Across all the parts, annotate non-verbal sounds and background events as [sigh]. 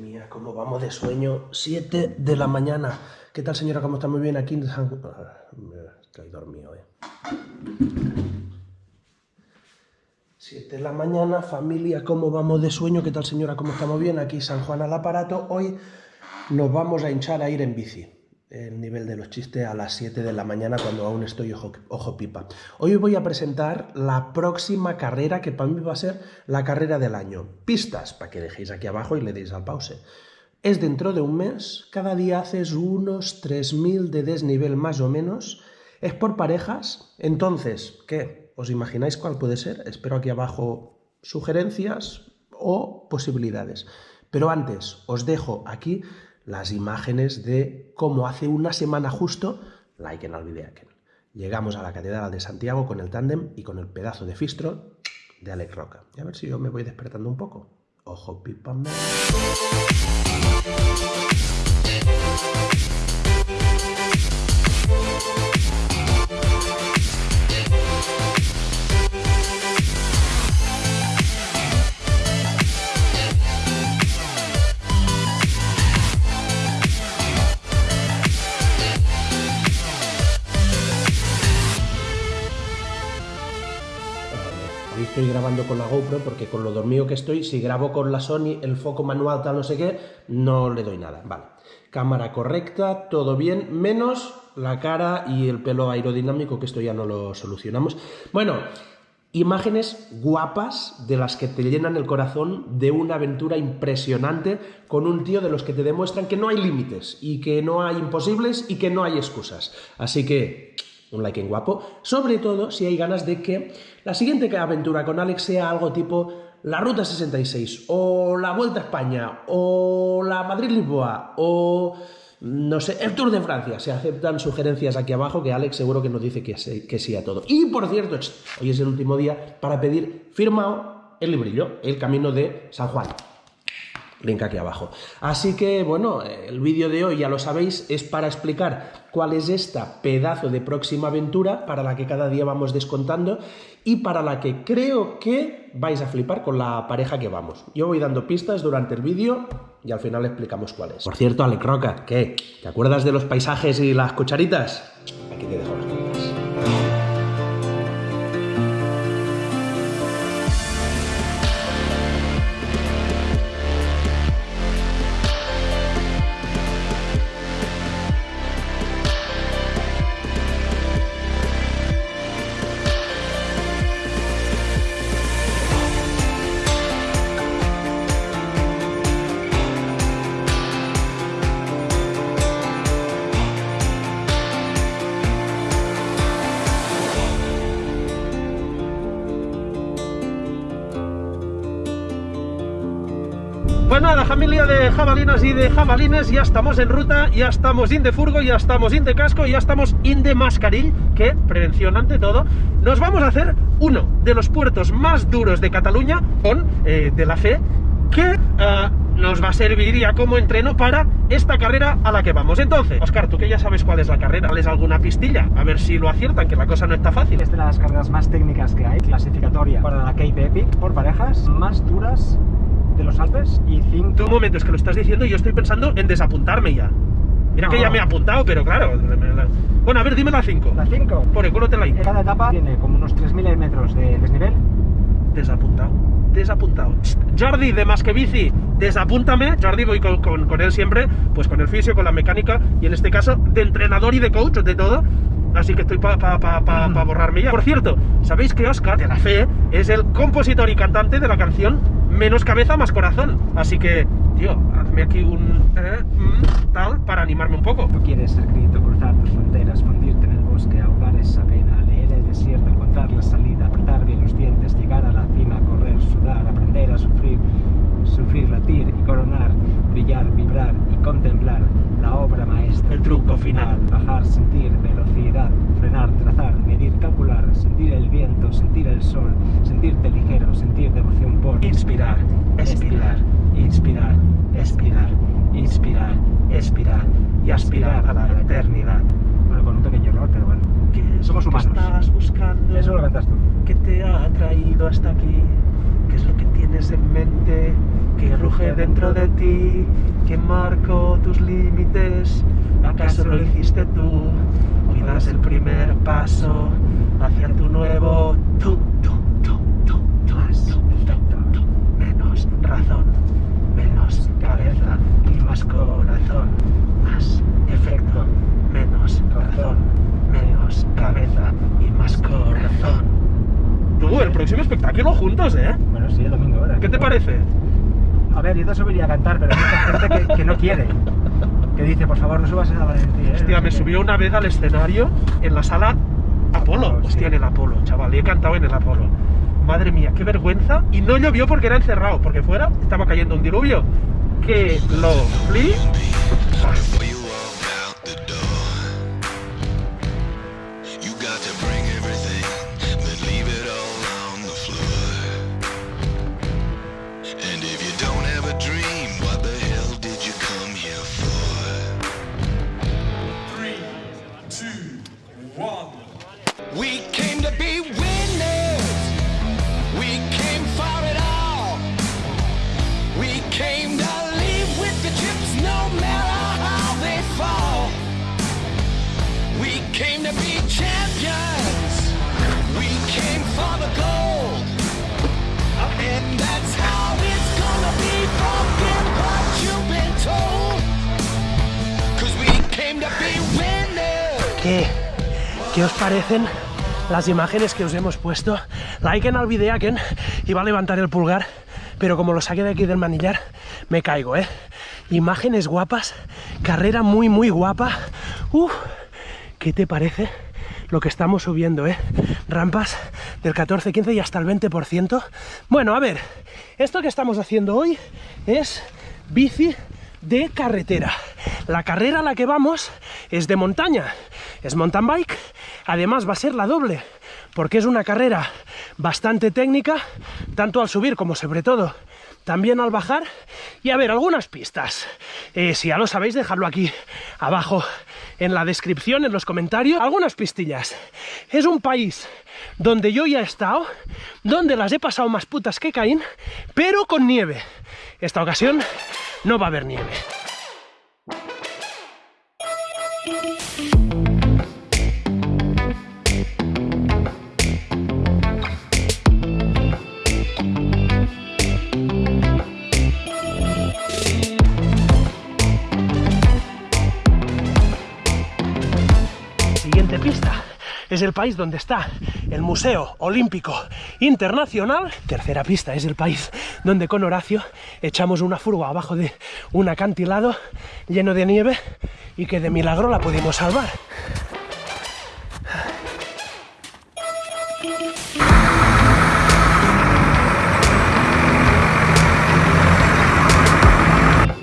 Mía, cómo vamos de sueño. 7 de la mañana. ¿Qué tal, señora? ¿Cómo está? Muy bien aquí en San... Dormido, eh. 7 de la mañana, familia, ¿cómo vamos de sueño? ¿Qué tal, señora? ¿Cómo estamos bien? Aquí San Juan al aparato. Hoy nos vamos a hinchar a ir en bici el nivel de los chistes a las 7 de la mañana cuando aún estoy ojo, pipa. Hoy voy a presentar la próxima carrera que para mí va a ser la carrera del año. Pistas, para que dejéis aquí abajo y le deis al pause. Es dentro de un mes, cada día haces unos 3.000 de desnivel más o menos, es por parejas, entonces, ¿qué? ¿Os imagináis cuál puede ser? Espero aquí abajo sugerencias o posibilidades. Pero antes, os dejo aquí las imágenes de cómo hace una semana justo, like en el vídeo Llegamos a la Catedral de Santiago con el tándem y con el pedazo de fistro de Alex Roca. Y a ver si yo me voy despertando un poco. Ojo, pipa. Con la GoPro porque con lo dormido que estoy, si grabo con la Sony, el foco manual tal no sé qué, no le doy nada. Vale, cámara correcta, todo bien, menos la cara y el pelo aerodinámico, que esto ya no lo solucionamos. Bueno, imágenes guapas de las que te llenan el corazón de una aventura impresionante con un tío de los que te demuestran que no hay límites y que no hay imposibles y que no hay excusas. Así que un like en guapo, sobre todo si hay ganas de que la siguiente aventura con Alex sea algo tipo la Ruta 66, o la Vuelta a España, o la Madrid-Lisboa, o no sé, el Tour de Francia. Se aceptan sugerencias aquí abajo que Alex seguro que nos dice que que sí a todo. Y por cierto, hoy es el último día para pedir firmado el librillo, El Camino de San Juan link aquí abajo. Así que, bueno, el vídeo de hoy, ya lo sabéis, es para explicar cuál es esta pedazo de próxima aventura para la que cada día vamos descontando y para la que creo que vais a flipar con la pareja que vamos. Yo voy dando pistas durante el vídeo y al final explicamos cuál es. Por cierto, Alec Roca, ¿qué? ¿Te acuerdas de los paisajes y las cucharitas? Aquí te dejo las Pues nada, familia de jabalinas y de jabalines, ya estamos en ruta, ya estamos in de furgo, ya estamos in de casco, ya estamos in de mascaril, que, prevención ante todo, nos vamos a hacer uno de los puertos más duros de Cataluña, con eh, de la fe, que eh, nos va a servir ya como entreno para esta carrera a la que vamos. Entonces, Oscar, tú que ya sabes cuál es la carrera, ¿les alguna pistilla? A ver si lo aciertan, que la cosa no está fácil. Es de las carreras más técnicas que hay, clasificatoria para la Cape Epic, por parejas, más duras de los Alpes y cinco... Un momento, es que lo estás diciendo y yo estoy pensando en desapuntarme ya. Mira que ya me he apuntado, pero claro... Bueno, a ver, dime la 5. La 5. Por el culo te la Cada etapa tiene como unos 3.000 metros de desnivel. Desapuntado, desapuntado. Jordi de Más que Bici, desapúntame. Jordi voy con, con, él siempre, pues con el fisio, con la mecánica y en este caso de entrenador y de coach, de todo. Así que estoy para pa, pa, pa, pa, borrarme ya. Por cierto, ¿sabéis que Oscar de la Fe es el compositor y cantante de la canción menos cabeza, más corazón. Así que, tío, hazme aquí un eh, mm, tal para animarme un poco. Tú quieres ser grito, cruzar tus fronteras, fundirte en el bosque, ahogar esa pena, leer el desierto, encontrar la salida, apretar bien los dientes, llegar a la cima, correr, sudar, aprender a sufrir, sufrir, latir y coronar, brillar, vibrar y contemplar la obra maestra. El truco final. Bajar, sentir, velocidad, frenar, trazar, medir, calcular, sentir el viento, sentir el sol, sentirte ligero, sentir devoción por inspirar, expirar, inspirar, expirar, inspirar, expirar y aspirar a la eternidad. bueno, con un pequeño error, pero bueno. ¿Qué Somos lo que humanos. estás buscando? Eso lo cantas tú. ¿Qué te ha traído hasta aquí? ¿Qué es lo que tienes en mente? ¿Qué ruge dentro de ti? ¿Quién marcó tus límites? ¿Acaso lo hiciste tú? Hoy das el primer paso hacia tu nuevo tú, tú, tú, tú, tú, Más tú. Menos razón, menos cabeza y más corazón. Más efecto, menos razón, menos cabeza y más corazón. Tú, el próximo espectáculo juntos, ¿eh? Bueno, sí, el domingo. ¿Qué te parece? A ver, yo te subiría a cantar, pero hay mucha gente que, que no quiere. Que dice, por favor, no subas a Valentín. ¿eh? Hostia, me subió una vez al escenario en la sala Apolo. Apolo, Hostia, sí. en el Apolo, chaval. Y he cantado en el Apolo. Madre mía, qué vergüenza. Y no llovió porque era encerrado, porque fuera estaba cayendo un diluvio. Que lo flip. ¿Qué os parecen las imágenes que os hemos puesto? Liken al y va a levantar el pulgar, pero como lo saqué de aquí del manillar, me caigo, ¿eh? Imágenes guapas, carrera muy, muy guapa. Uf, ¿qué te parece? Lo que estamos subiendo, ¿eh? Rampas del 14, 15 y hasta el 20%. Bueno, a ver, esto que estamos haciendo hoy es bici de carretera. La carrera a la que vamos es de montaña, es mountain bike, además va a ser la doble, porque es una carrera bastante técnica, tanto al subir como sobre todo también al bajar. Y a ver, algunas pistas. Eh, si ya lo sabéis, dejadlo aquí abajo en la descripción, en los comentarios. Algunas pistillas. Es un país donde yo ya he estado, donde las he pasado más putas que Caín, pero con nieve. Esta ocasión no va a haber nieve. Es el país donde está el Museo Olímpico Internacional. Tercera pista es el país donde con Horacio echamos una furgo abajo de un acantilado lleno de nieve y que de milagro la pudimos salvar.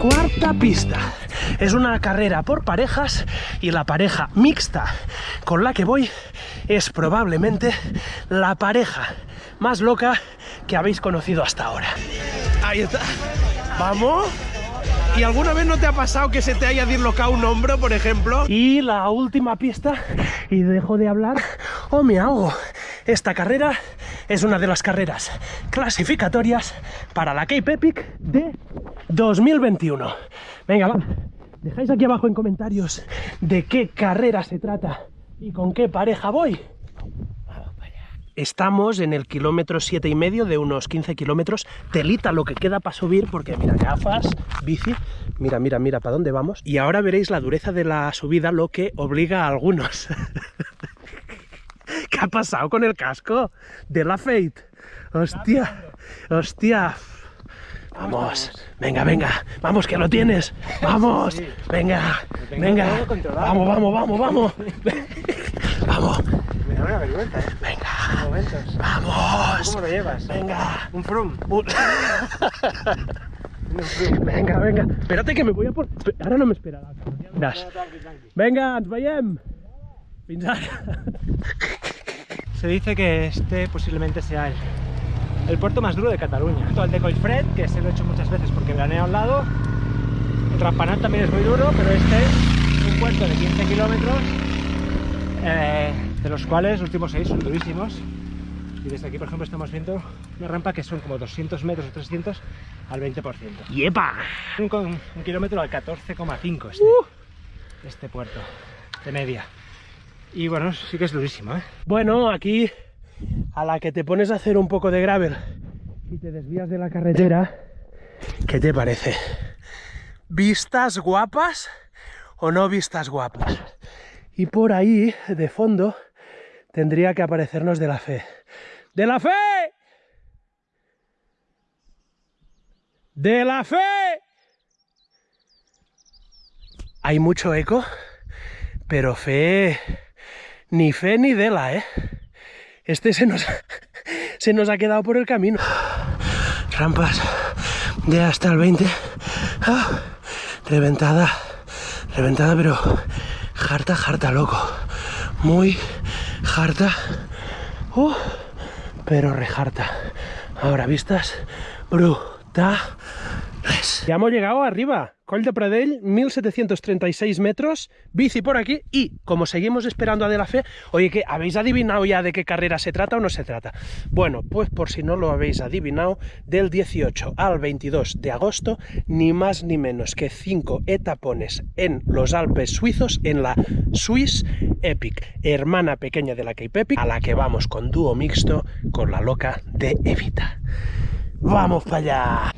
Cuarta pista. Es una carrera por parejas y la pareja mixta con la que voy es probablemente la pareja más loca que habéis conocido hasta ahora. Ahí está. Vamos. ¿Y alguna vez no te ha pasado que se te haya dislocado un hombro, por ejemplo? Y la última pista, y dejo de hablar o me ahogo. Esta carrera es una de las carreras clasificatorias para la Cape Epic de 2021. Venga, va. Dejáis aquí abajo en comentarios de qué carrera se trata y con qué pareja voy. Estamos en el kilómetro siete y medio de unos 15 kilómetros. Telita lo que queda para subir, porque mira, gafas, bici. Mira, mira, mira para dónde vamos. Y ahora veréis la dureza de la subida, lo que obliga a algunos. [laughs] ¿Qué ha pasado con el casco de la Fate? Hostia, hostia. Vamos, venga, venga, vamos que lo tienes. Vamos, venga, venga. Vamos, vamos, vamos, vamos. Vamos, [laughs] Me da una vergüenza, ¿eh? venga, Momentos. vamos. ¿Cómo lo llevas? Venga. Un frum. Un-. [laughs] Venga, venga. Espérate que me voy a por... Ahora no me esperarà. Veràs. Tranqui, tranqui. Venga, ens veiem. Fins ara. [laughs] Se dice que este posiblemente sea el, el puerto más duro de Cataluña. El de Collfred, que se lo he hecho muchas veces porque veraneo al lado. El Rampanat también es muy duro, pero este es un puerto de 15 kilómetros eh, de los cuales los últimos seis son durísimos. Y desde aquí, por ejemplo, estamos viendo una rampa que son como 200 metros o 300 al 20%. ¡Yepa! Un, un kilómetro al 14,5 este, este puerto de media. Y bueno, sí que es durísimo, ¿eh? Bueno, aquí a la que te pones a hacer un poco de gravel y te desvías de la carretera, ¿qué te parece? ¿Vistas guapas o no vistas guapas? Y por ahí, de fondo, tendría que aparecernos de la fe. ¡De la fe! ¡De la fe! Hay mucho eco, pero fe... Ni fe ni dela, ¿eh? Este se nos, [laughs] se nos ha quedado por el camino. Rampas de hasta el 20. Ah, reventada, reventada, pero harta, harta, loco. Muy harta. Uh, pero rejarta. Ahora vistas brutales. Ya hemos llegado arriba. Coll de Pradell, 1736 metros, bici por aquí y como seguimos esperando a De La Fe, oye, que ¿habéis adivinado ya de qué carrera se trata o no se trata? Bueno, pues por si no lo habéis adivinado, del 18 al 22 de agosto, ni más ni menos que cinco etapones en los Alpes suizos en la Swiss Epic, hermana pequeña de la Cape Epic, a la que vamos con dúo mixto con la loca de Evita. ¡Vamos para allá!